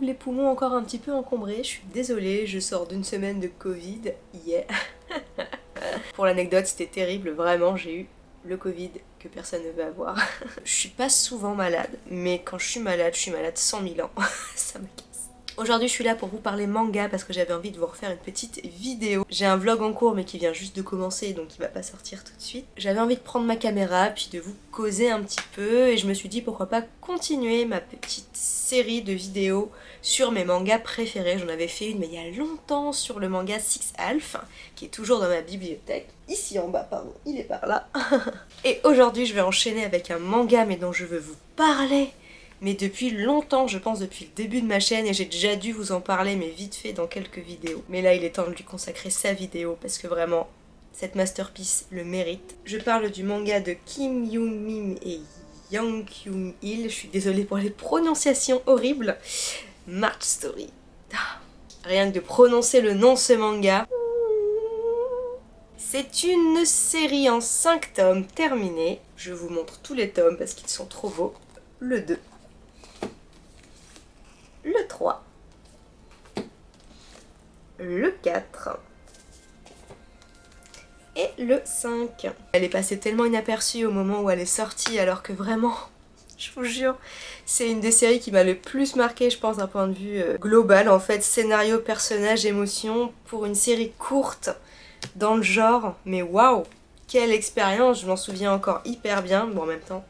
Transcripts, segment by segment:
les poumons encore un petit peu encombrés. Je suis désolée, je sors d'une semaine de Covid. Yeah Pour l'anecdote, c'était terrible, vraiment, j'ai eu le Covid que personne ne veut avoir. je suis pas souvent malade, mais quand je suis malade, je suis malade 100 000 ans. Ça me Aujourd'hui je suis là pour vous parler manga parce que j'avais envie de vous refaire une petite vidéo. J'ai un vlog en cours mais qui vient juste de commencer donc il va pas sortir tout de suite. J'avais envie de prendre ma caméra puis de vous causer un petit peu et je me suis dit pourquoi pas continuer ma petite série de vidéos sur mes mangas préférés. J'en avais fait une mais il y a longtemps sur le manga Six Alph qui est toujours dans ma bibliothèque. Ici en bas pardon, il est par là. et aujourd'hui je vais enchaîner avec un manga mais dont je veux vous parler mais depuis longtemps, je pense depuis le début de ma chaîne, et j'ai déjà dû vous en parler, mais vite fait dans quelques vidéos. Mais là, il est temps de lui consacrer sa vidéo, parce que vraiment, cette masterpiece le mérite. Je parle du manga de Kim Yoon-min et Yang Kyung-il, je suis désolée pour les prononciations horribles. March Story. Rien que de prononcer le nom de ce manga. C'est une série en 5 tomes terminée. Je vous montre tous les tomes parce qu'ils sont trop beaux. Le 2, le 3, le 4 et le 5. Elle est passée tellement inaperçue au moment où elle est sortie alors que vraiment, je vous jure, c'est une des séries qui m'a le plus marqué je pense d'un point de vue euh, global en fait, scénario, personnage, émotion, pour une série courte dans le genre, mais waouh! Quelle expérience, je m'en souviens encore hyper bien, bon en même temps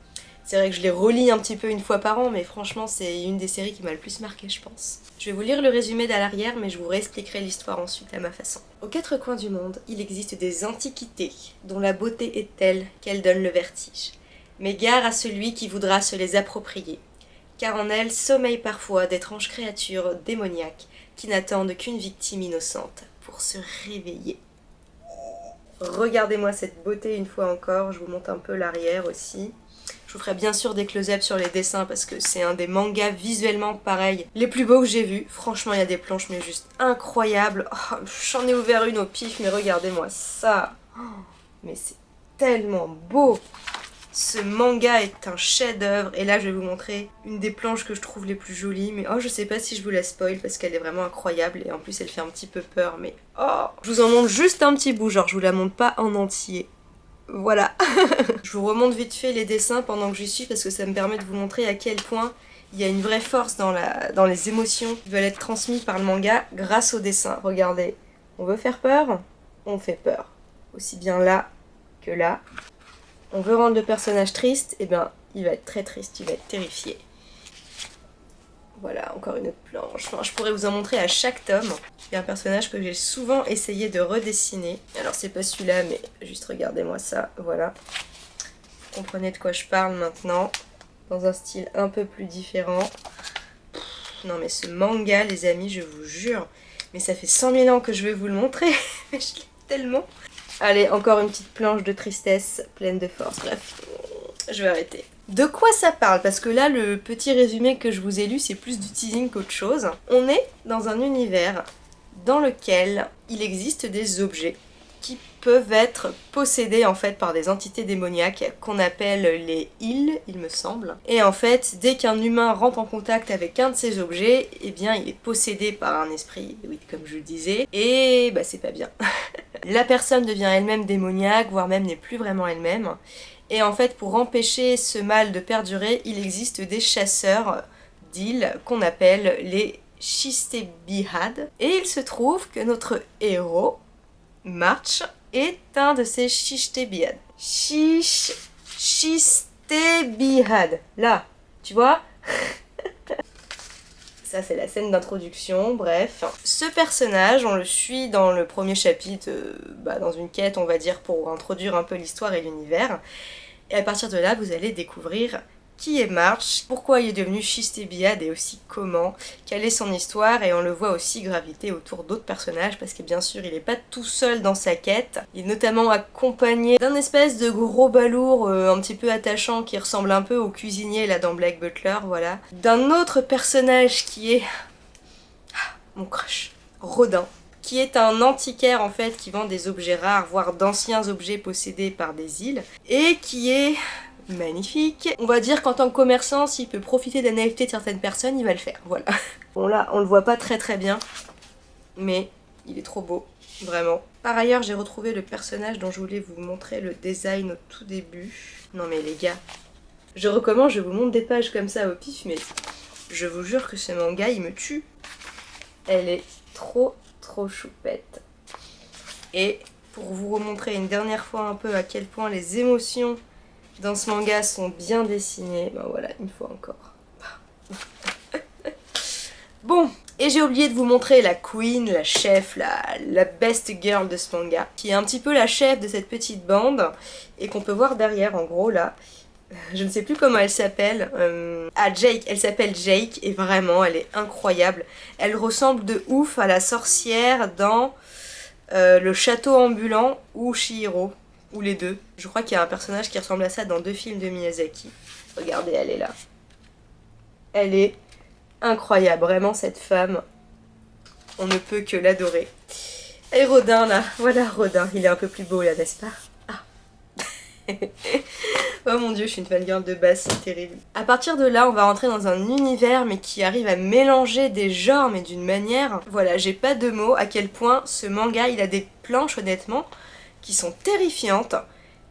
c'est vrai que je les relis un petit peu une fois par an, mais franchement c'est une des séries qui m'a le plus marqué je pense. Je vais vous lire le résumé d'à l'arrière, mais je vous réexpliquerai l'histoire ensuite à ma façon. Aux quatre coins du monde, il existe des antiquités, dont la beauté est telle qu'elle donne le vertige. Mais gare à celui qui voudra se les approprier, car en elles sommeillent parfois d'étranges créatures démoniaques qui n'attendent qu'une victime innocente pour se réveiller. Regardez-moi cette beauté une fois encore, je vous montre un peu l'arrière aussi. Je vous ferai bien sûr des close-ups sur les dessins parce que c'est un des mangas visuellement pareil les plus beaux que j'ai vus. Franchement, il y a des planches mais juste incroyables. Oh, j'en ai ouvert une au pif, mais regardez-moi ça. Oh, mais c'est tellement beau. Ce manga est un chef-d'œuvre et là je vais vous montrer une des planches que je trouve les plus jolies mais oh je sais pas si je vous la spoil parce qu'elle est vraiment incroyable et en plus elle fait un petit peu peur mais oh je vous en montre juste un petit bout genre je vous la montre pas en entier voilà. je vous remonte vite fait les dessins pendant que j'y suis parce que ça me permet de vous montrer à quel point il y a une vraie force dans, les émotions qui veulent être transmises par le manga grâce au dessin. Regardez, on veut faire peur On fait peur. Aussi bien là que là. On veut rendre le personnage triste, et eh bien il va être très triste, il va être terrifié. Voilà, encore une autre planche. je pourrais vous en montrer à chaque tome. Il y a un personnage que j'ai souvent essayé de redessiner. Alors c'est pas celui-là, mais juste regardez-moi ça, voilà. Vous comprenez de quoi je parle maintenant. Dans un style un peu plus différent. non mais ce manga, les amis, je vous jure. Mais ça fait 100 000 ans que je vais vous le montrer. mais je l'aime tellement. Allez, encore une petite planche de tristesse pleine de force. Bref, je vais arrêter. De quoi ça parle? Parce que là, le petit résumé que je vous ai lu, c'est plus du teasing qu'autre chose. On est dans un univers dans lequel il existe des objets qui peuvent être possédés en fait par des entités démoniaques qu'on appelle les îles, il me semble. Et en fait, dès qu'un humain rentre en contact avec un de ces objets, eh bien il est possédé par un esprit, oui comme je le disais, et bah c'est pas bien. La personne devient elle-même démoniaque, voire même n'est plus vraiment elle-même, et en fait, pour empêcher ce mal de perdurer, il existe des chasseurs d'îles qu'on appelle les Shistebihad. Et il se trouve que notre héros, March, est un de ces Shistebihad. Shish... Shistebihad. Là, tu vois? Ça, c'est la scène d'introduction, bref. Ce personnage, on le suit dans le premier chapitre, euh, bah, dans une quête, on va dire, pour introduire un peu l'histoire et l'univers. Et à partir de là, vous allez découvrir qui est March, pourquoi il est devenu Schistébillade et aussi comment, quelle est son histoire et on le voit aussi graviter autour d'autres personnages parce que bien sûr il n'est pas tout seul dans sa quête, il est notamment accompagné d'un espèce de gros balourd euh, un petit peu attachant qui ressemble un peu au cuisinier là dans Black Butler, voilà, d'un autre personnage qui est... Ah, mon crush, Rodin qui est un antiquaire en fait qui vend des objets rares, voire d'anciens objets possédés par des îles, et qui est magnifique. On va dire qu'en tant que commerçant, s'il peut profiter la naïveté de certaines personnes, il va le faire, voilà. Bon là, on le voit pas très très bien, mais il est trop beau, vraiment. Par ailleurs, j'ai retrouvé le personnage dont je voulais vous montrer le design au tout début. Non mais les gars, je recommence, je vous montre des pages comme ça au pif, mais je vous jure que ce manga, il me tue. Elle est trop trop choupette. Et pour vous remontrer une dernière fois un peu à quel point les émotions dans ce manga sont bien dessinées, ben voilà, une fois encore. bon, et j'ai oublié de vous montrer la queen, la chef, la, best girl de ce manga, qui est un petit peu la chef de cette petite bande, et qu'on peut voir derrière en gros là. Je ne sais plus comment elle s'appelle. Euh, ah, Jake. Elle s'appelle Jake et vraiment, elle est incroyable. Elle ressemble de ouf à la sorcière dans euh, Le Château Ambulant ou Shihiro. Ou les deux. Je crois qu'il y a un personnage qui ressemble à ça dans deux films de Miyazaki. Regardez, elle est là. Elle est incroyable, vraiment cette femme. On ne peut que l'adorer. Et Rodin là, voilà Rodin, il est un peu plus beau là, n'est-ce pas? Ah Oh mon dieu, je suis une fangirl de base, c'est terrible. À partir de là, on va rentrer dans un univers mais qui arrive à mélanger des genres mais d'une manière... Voilà, j'ai pas de mots à quel point ce manga, il a des planches honnêtement qui sont terrifiantes,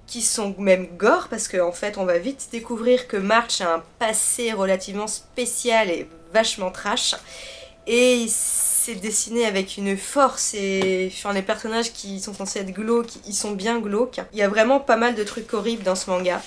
qui sont même gore parce qu'en en fait on va vite découvrir que March a un passé relativement spécial et vachement trash. Et c'est dessiné avec une force et enfin, les personnages qui sont censés être glauques, ils sont bien glauques. Il y a vraiment pas mal de trucs horribles dans ce manga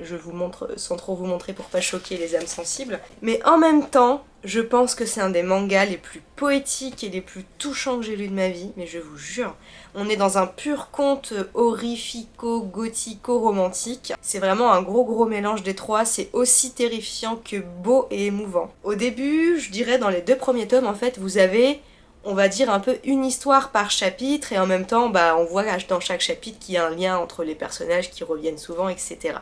je vous montre sans trop vous montrer pour pas choquer les âmes sensibles. Mais en même temps, je pense que c'est un des mangas les plus poétiques et les plus touchants que j'ai lu de ma vie, mais je vous jure, on est dans un pur conte horrifico-gothico-romantique. C'est vraiment un gros gros mélange des trois, c'est aussi terrifiant que beau et émouvant. Au début, je dirais dans les deux premiers tomes, en fait, vous avez on va dire un peu une histoire par chapitre et en même temps bah, on voit dans chaque chapitre qu'il y a un lien entre les personnages qui reviennent souvent etc.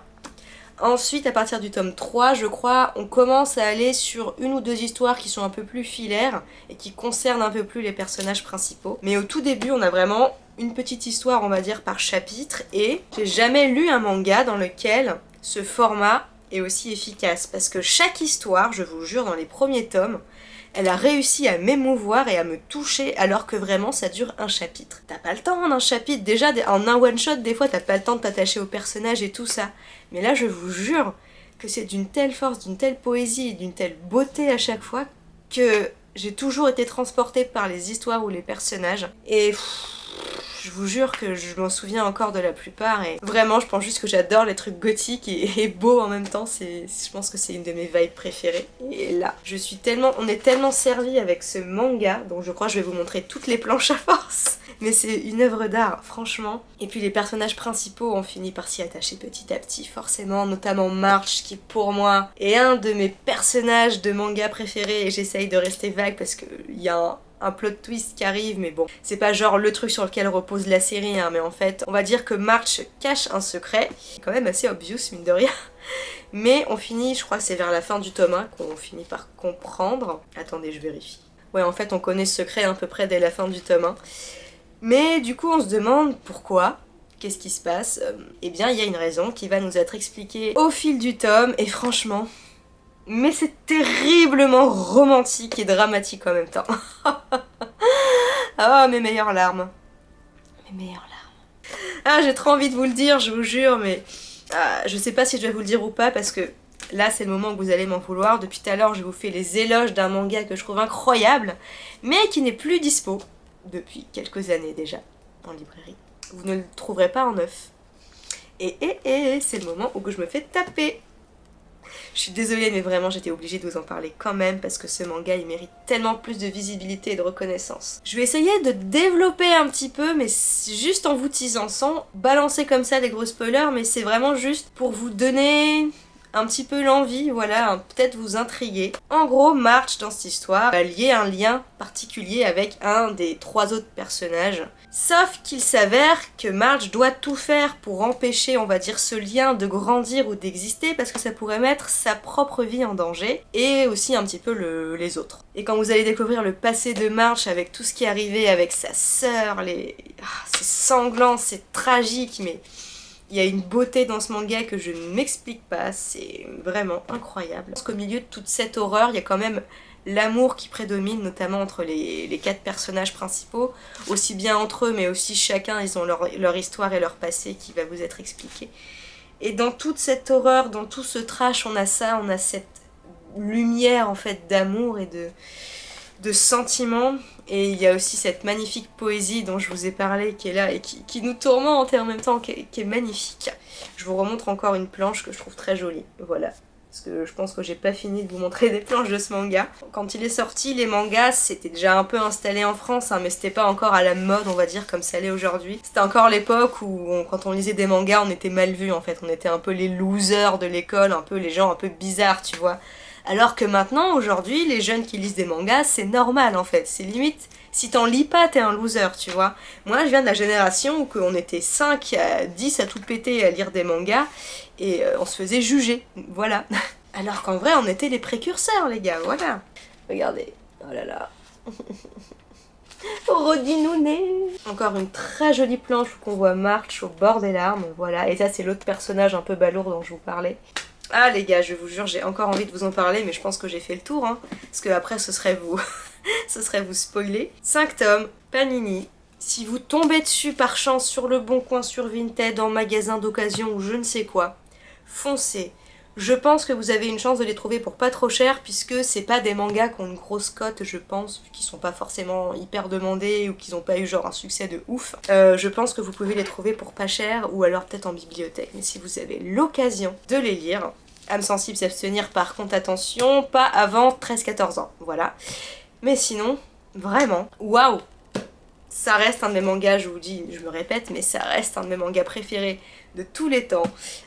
Ensuite, à partir du tome 3, je crois, on commence à aller sur une ou deux histoires qui sont un peu plus filaires et qui concernent un peu plus les personnages principaux. Mais au tout début, on a vraiment une petite histoire, on va dire, par chapitre et j'ai jamais lu un manga dans lequel ce format est aussi efficace parce que chaque histoire, je vous jure, dans les premiers tomes, elle a réussi à m'émouvoir et à me toucher alors que vraiment ça dure un chapitre. T'as pas le temps en un chapitre, déjà en un one shot des fois t'as pas le temps de t'attacher au personnage et tout ça. Mais là je vous jure que c'est d'une telle force, d'une telle poésie d'une telle beauté à chaque fois que j'ai toujours été transportée par les histoires ou les personnages. Et je vous jure que je m'en souviens encore de la plupart et vraiment je pense juste que j'adore les trucs gothiques et, beaux en même temps, je pense que c'est une de mes vibes préférées. Et là, je suis tellement, on est tellement servi avec ce manga, donc je crois que je vais vous montrer toutes les planches à force, mais c'est une œuvre d'art, franchement. Et puis les personnages principaux ont fini par s'y attacher petit à petit, forcément, notamment March, qui pour moi est un de mes personnages de manga préférés et j'essaye de rester vague parce qu'il y a un plot twist qui arrive, mais bon, c'est pas genre le truc sur lequel repose la série, hein, mais en fait, on va dire que March cache un secret, quand même assez obvious, mine de rien. Mais on finit, je crois c'est vers la fin du tome 1 qu'on finit par comprendre. Attendez, je vérifie. Ouais, en fait, on connaît ce secret à peu près dès la fin du tome 1. Mais du coup, on se demande pourquoi Qu'est-ce qui se passe Eh bien, il y a une raison qui va nous être expliquée au fil du tome, et franchement, mais c'est terriblement romantique et dramatique en même temps. ah, mes meilleures larmes. Mes meilleures larmes. Ah, j'ai trop envie de vous le dire, je vous jure, mais ah, je sais pas si je vais vous le dire ou pas parce que là c'est le moment où vous allez m'en vouloir. Depuis tout à l'heure, je vous fais les éloges d'un manga que je trouve incroyable, mais qui n'est plus dispo depuis quelques années déjà en librairie. Vous ne le trouverez pas en neuf. Et, et, et, c'est le moment où je me fais taper. Je suis désolée mais vraiment j'étais obligée de vous en parler quand même parce que ce manga il mérite tellement plus de visibilité et de reconnaissance. Je vais essayer de développer un petit peu mais juste en vous teasant sans balancer comme ça des gros spoilers mais c'est vraiment juste pour vous donner un petit peu l'envie, voilà, peut-être vous intriguer. En gros, March, dans cette histoire, va lier un lien particulier avec un des trois autres personnages. Sauf qu'il s'avère que March doit tout faire pour empêcher, on va dire, ce lien de grandir ou d'exister parce que ça pourrait mettre sa propre vie en danger et aussi un petit peu les autres. Et quand vous allez découvrir le passé de March avec tout ce qui est arrivé avec sa sœur, les... Ah, c'est sanglant, c'est tragique, mais il y a une beauté dans ce manga que je ne m'explique pas, c'est vraiment incroyable. Parce qu'au milieu de toute cette horreur, il y a quand même l'amour qui prédomine notamment entre les, quatre personnages principaux, aussi bien entre eux mais aussi chacun ils ont leur, leur histoire et leur passé qui va vous être expliqué. Et dans toute cette horreur, dans tout ce trash, on a ça, on a cette lumière en fait d'amour et de, de sentiments. Et il y a aussi cette magnifique poésie dont je vous ai parlé qui est là et qui, nous tourmente en même temps qui est, magnifique. Je vous remontre encore une planche que je trouve très jolie. Voilà. Parce que je pense que j'ai pas fini de vous montrer des planches de ce manga. Quand il est sorti, les mangas, c'était déjà un peu installé en France, hein, mais c'était pas encore à la mode, on va dire, comme ça l'est aujourd'hui. C'était encore l'époque où, quand on lisait des mangas, on était mal vu, en fait. On était un peu les losers de l'école, un peu les gens un peu bizarres, tu vois. Alors que maintenant, aujourd'hui, les jeunes qui lisent des mangas, c'est normal en fait. C'est limite, si t'en lis pas, t'es un loser, tu vois. Moi, je viens de la génération où on était 5 à 10 à tout péter à lire des mangas et euh, on se faisait juger. Voilà. Alors qu'en vrai, on était les précurseurs, les gars, voilà. Regardez. Oh là là. Rodinouné Encore une très jolie planche qu'on voit March au bord des larmes, voilà. Et ça, c'est l'autre personnage un peu balourd dont je vous parlais. Ah les gars, je vous jure, j'ai encore envie de vous en parler, mais je pense que j'ai fait le tour, hein, parce que après ce serait vous, ce serait vous spoiler. 5 tomes, Panini. Si vous tombez dessus par chance sur le bon coin sur Vinted, en magasin d'occasion ou je ne sais quoi, foncez. Je pense que vous avez une chance de les trouver pour pas trop cher puisque c'est pas des mangas qui ont une grosse cote je pense, qui sont pas forcément hyper demandés ou qui n'ont pas eu genre un succès de ouf. Euh, je pense que vous pouvez les trouver pour pas cher ou alors peut-être en bibliothèque. Mais si vous avez l'occasion de les lire, âme sensible s'abstenir par contre attention, pas avant 13-14 ans, voilà. Mais sinon, vraiment, waouh ça reste un de mes mangas, je vous dis, je me répète, mais ça reste un de mes mangas préférés de tous les temps.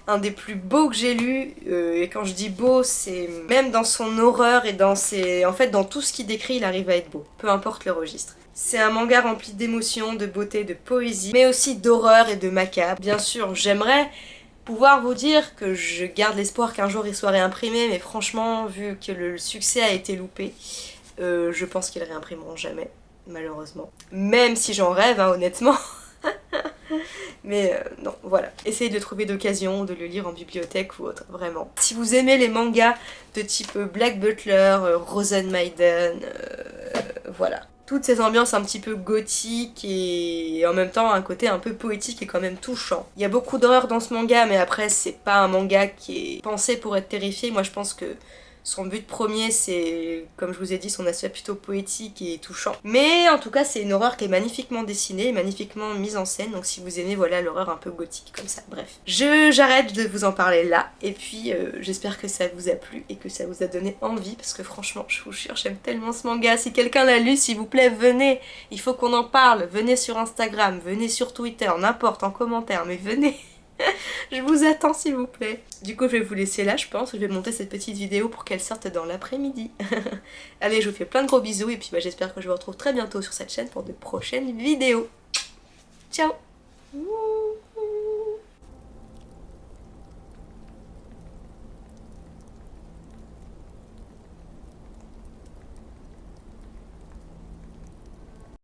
Un des plus beaux que j'ai lu, euh, et quand je dis beau, c'est même dans son horreur et dans ses... En fait, dans tout ce qu'il décrit, il arrive à être beau, peu importe le registre. C'est un manga rempli d'émotions, de beauté, de poésie, mais aussi d'horreur et de macabre. Bien sûr, j'aimerais pouvoir vous dire que je garde l'espoir qu'un jour il soit réimprimé, mais franchement, vu que le succès a été loupé, euh, je pense qu'ils réimprimeront jamais malheureusement. Même si j'en rêve, hein, honnêtement. Mais euh, non, voilà. Essayez de trouver d'occasion de le lire en bibliothèque ou autre, vraiment. Si vous aimez les mangas de type Black Butler, euh, Rosenmaiden, euh, voilà. Toutes ces ambiances un petit peu gothiques et en même temps un côté un peu poétique et quand même touchant. Il y a beaucoup d'horreur dans ce manga, mais après c'est pas un manga qui est pensé pour être terrifié. Moi je pense que son but premier, c'est, comme je vous ai dit, son aspect plutôt poétique et touchant. Mais en tout cas, c'est une horreur qui est magnifiquement dessinée, magnifiquement mise en scène. Donc si vous aimez, voilà, l'horreur un peu gothique comme ça. Bref, je j'arrête de vous en parler là. Et puis, euh, j'espère que ça vous a plu et que ça vous a donné envie. Parce que franchement, je vous jure, j'aime tellement ce manga. Si quelqu'un l'a lu, s'il vous plaît, venez. Il faut qu'on en parle. Venez sur Instagram, venez sur Twitter, n'importe, en commentaire, mais venez je vous attends s'il vous plaît. Du coup je vais vous laisser là je pense, je vais monter cette petite vidéo pour qu'elle sorte dans l'après-midi. Allez je vous fais plein de gros bisous et puis bah, j'espère que je vous retrouve très bientôt sur cette chaîne pour de prochaines vidéos. Ciao